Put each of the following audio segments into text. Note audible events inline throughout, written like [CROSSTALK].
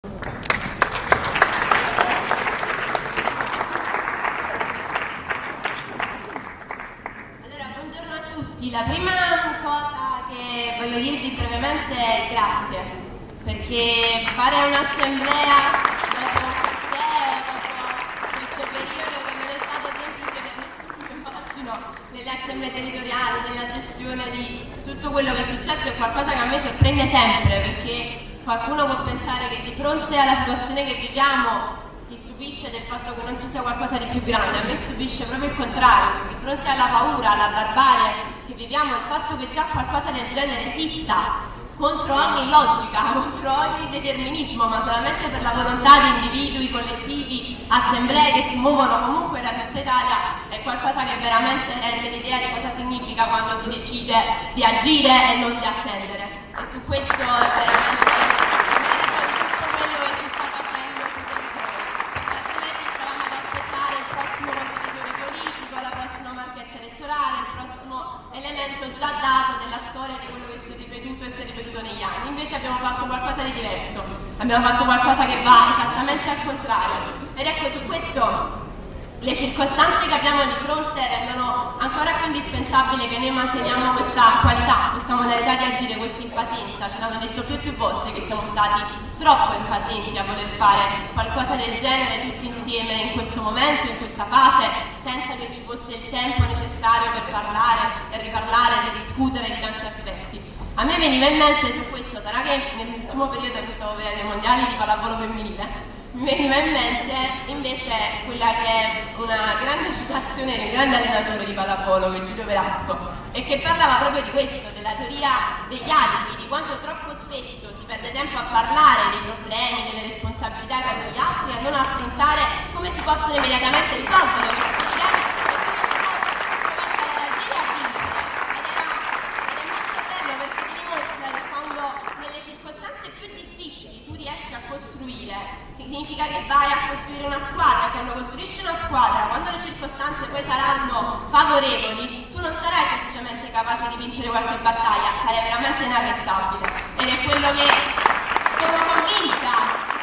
Allora, a tutti. La prima cosa che voglio dirvi brevemente è grazie, perché fare un'assemblea dopo questo periodo che non è stato semplice per nessuno, [LAUGHS] immagino, nelle assemblee territoriali, nella gestione di tutto quello che è successo, è qualcosa che a me sorprende sempre, perché qualcuno può pensare che di fronte alla situazione che viviamo si stupisce del fatto che non ci sia qualcosa di più grande, a me stupisce proprio il contrario, di fronte alla paura, alla barbarie che viviamo, il fatto che già qualcosa del genere esista contro ogni logica, [LAUGHS] contro ogni determinismo, ma solamente per la volontà di individui, collettivi, assemblee che si muovono comunque da tutta Italia, è qualcosa che veramente rende l'idea di cosa significa quando si decide di agire e non di attendere. E su questo è veramente elemento già dato della storia di quello che si è ripetuto e si è ripetuto negli anni. Invece abbiamo fatto qualcosa di diverso, abbiamo fatto qualcosa che va esattamente al contrario. Ed ecco su questo le circostanze che abbiamo di fronte rendono ancora più indispensabile che noi manteniamo questa qualità, questa modalità di agire, questa impazienza. Ce l'hanno detto più e più volte che siamo stati troppo impazienti a voler fare qualcosa del genere tutti insieme in questo momento, in questa fase, senza che ci fosse il tempo necessario per parlare e riparlare, di discutere di tanti aspetti. Me veniva in mente su questo, sarà che nell'ultimo periodo che stavo vedendo i mondiali di pallavolo femminile, mi veniva in mente invece quella che è una grande citazione un grande allenatore di pallavolo, che è Giulio Velasco, e che parlava proprio di questo, della teoria degli alibi, di quanto troppo spesso si perde tempo a parlare dei problemi, delle responsabilità che hanno gli altri, a non affrontare come si possono immediatamente risolvere significa che vai a costruire una squadra, quando costruisci una squadra, quando le circostanze poi saranno favorevoli, tu non sarai semplicemente capace di vincere qualche battaglia, sarai veramente inarrestabile. Ed è quello che sono convinta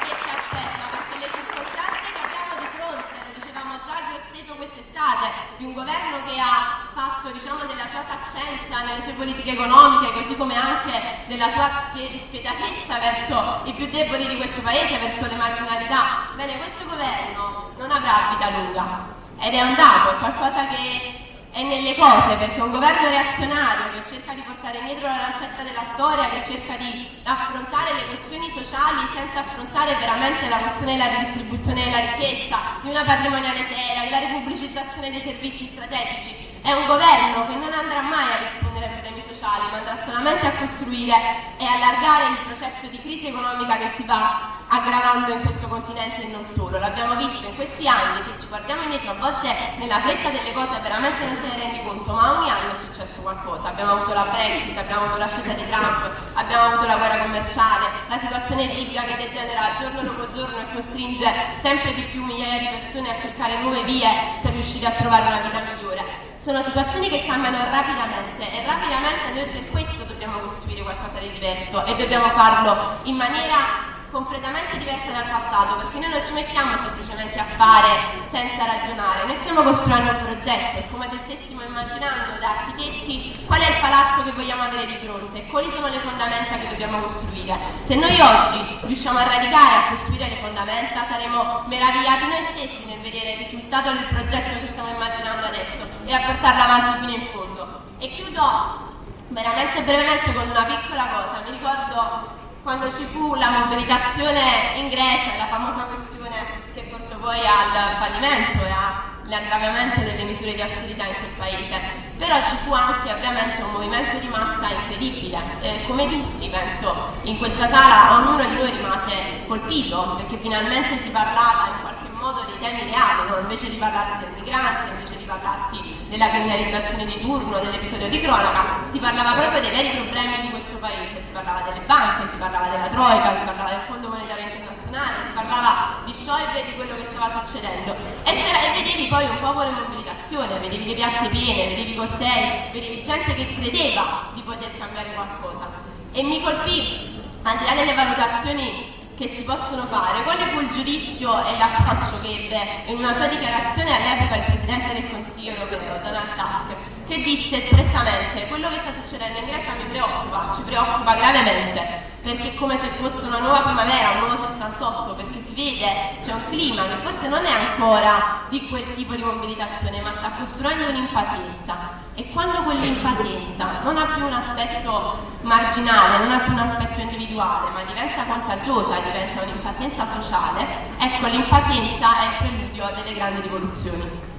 che ci aspetta, perché le circostanze che abbiamo di fronte, lo dicevamo già a Grosseto quest'estate, di un governo che ha fatto diciamo, della sua saccenza nelle sue politiche economiche, così come anche della sua spie- spietatezza verso i più deboli di questo paese, verso le marginalità. Bene, questo governo non avrà vita lunga ed è un dato, è qualcosa che è nelle cose, perché un governo reazionario che cerca di portare indietro la lancetta della storia, che cerca di affrontare le questioni sociali senza affrontare veramente la questione della ridistribuzione della ricchezza, di una patrimoniale seria, della ripubblicizzazione dei servizi strategici, è un governo che non andrà mai a rispondere ai problemi sociali, ma andrà solamente a costruire e allargare il processo di crisi economica che si va aggravando in questo continente e non solo. L'abbiamo visto in questi anni, se ci guardiamo indietro, a volte nella fretta delle cose veramente non te ne rendi conto, ma ogni anno è successo qualcosa. Abbiamo avuto la Brexit, abbiamo avuto l'ascesa di Trump, abbiamo avuto la guerra commerciale, la situazione libica che degenera giorno dopo giorno e costringe sempre di più migliaia di persone a cercare nuove vie per riuscire a trovare una vita migliore. Sono situazioni che cambiano rapidamente e rapidamente noi per questo dobbiamo costruire qualcosa di diverso e dobbiamo farlo in maniera completamente diversa dal passato perché noi non ci mettiamo semplicemente a fare senza ragionare, noi stiamo costruendo un progetto, è come se stessimo immaginando da architetti qual è il palazzo che vogliamo avere di fronte e quali sono le fondamenta che dobbiamo costruire. Se noi oggi riusciamo a radicare, a costruire le fondamenta, saremo meravigliati noi stessi nel vedere il risultato del progetto che stiamo immaginando adesso e a portarlo avanti fino in fondo. E chiudo veramente brevemente con una piccola cosa, mi ricordo quando ci fu la mobilitazione in Grecia, la famosa questione che portò poi al fallimento e all'aggravamento delle misure di austerità in quel paese, però ci fu anche ovviamente un movimento di massa incredibile, eh, come tutti penso in questa sala ognuno di noi rimase colpito perché finalmente si parlava in qualche modo dei temi reali, invece di parlarti del migrante, invece di parlarti della criminalizzazione di turno, dell'episodio di cronaca, si parlava proprio dei veri problemi di questo paese, si parlava delle banche, si parlava della Troica, si parlava del Fondo Monetario Internazionale, si parlava di Schäuble e di quello che stava succedendo. E, e vedevi poi un popolo in mobilitazione, vedevi le piazze piene, vedevi cortei, vedevi gente che credeva di poter cambiare qualcosa. E mi colpì, al di là delle valutazioni che si possono fare. Quale fu il giudizio e l'approccio che ebbe in una sua dichiarazione all'epoca il Presidente del Consiglio europeo, Donald Tusk, che disse espressamente quello che sta succedendo in Grecia mi preoccupa, ci preoccupa gravemente, perché è come se fosse una nuova primavera, un nuovo 68, perché si vede, c'è un clima che forse non è ancora di quel tipo di mobilitazione, ma sta costruendo un'impazienza. E quando quell'impazienza non ha più un aspetto marginale, non ha più un aspetto individuale, ma diventa contagiosa, diventa un'impazienza sociale, ecco l'impazienza è il preludio delle grandi rivoluzioni.